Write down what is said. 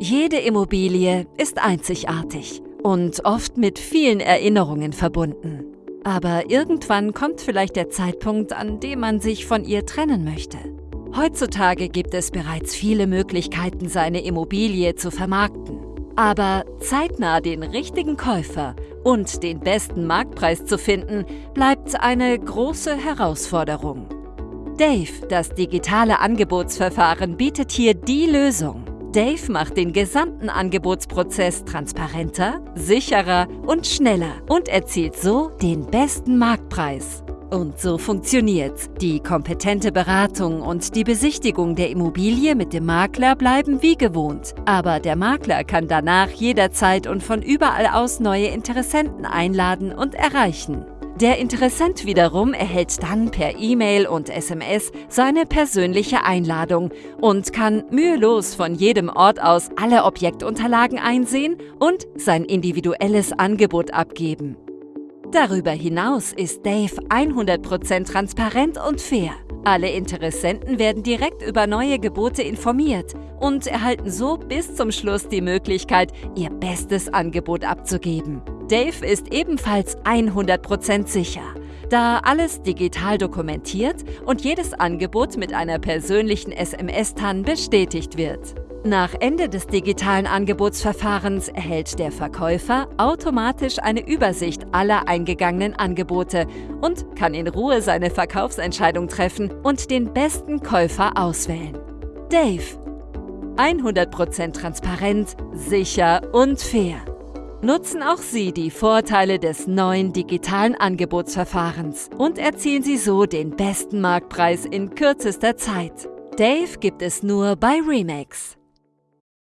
Jede Immobilie ist einzigartig und oft mit vielen Erinnerungen verbunden. Aber irgendwann kommt vielleicht der Zeitpunkt, an dem man sich von ihr trennen möchte. Heutzutage gibt es bereits viele Möglichkeiten, seine Immobilie zu vermarkten. Aber zeitnah den richtigen Käufer und den besten Marktpreis zu finden, bleibt eine große Herausforderung. Dave, das digitale Angebotsverfahren, bietet hier die Lösung. Dave macht den gesamten Angebotsprozess transparenter, sicherer und schneller und erzielt so den besten Marktpreis. Und so funktioniert's. Die kompetente Beratung und die Besichtigung der Immobilie mit dem Makler bleiben wie gewohnt. Aber der Makler kann danach jederzeit und von überall aus neue Interessenten einladen und erreichen. Der Interessent wiederum erhält dann per E-Mail und SMS seine persönliche Einladung und kann mühelos von jedem Ort aus alle Objektunterlagen einsehen und sein individuelles Angebot abgeben. Darüber hinaus ist Dave 100% transparent und fair. Alle Interessenten werden direkt über neue Gebote informiert und erhalten so bis zum Schluss die Möglichkeit, ihr bestes Angebot abzugeben. Dave ist ebenfalls 100% sicher, da alles digital dokumentiert und jedes Angebot mit einer persönlichen SMS-TAN bestätigt wird. Nach Ende des digitalen Angebotsverfahrens erhält der Verkäufer automatisch eine Übersicht aller eingegangenen Angebote und kann in Ruhe seine Verkaufsentscheidung treffen und den besten Käufer auswählen. Dave. 100% transparent, sicher und fair. Nutzen auch Sie die Vorteile des neuen digitalen Angebotsverfahrens und erzielen Sie so den besten Marktpreis in kürzester Zeit. Dave gibt es nur bei Remax.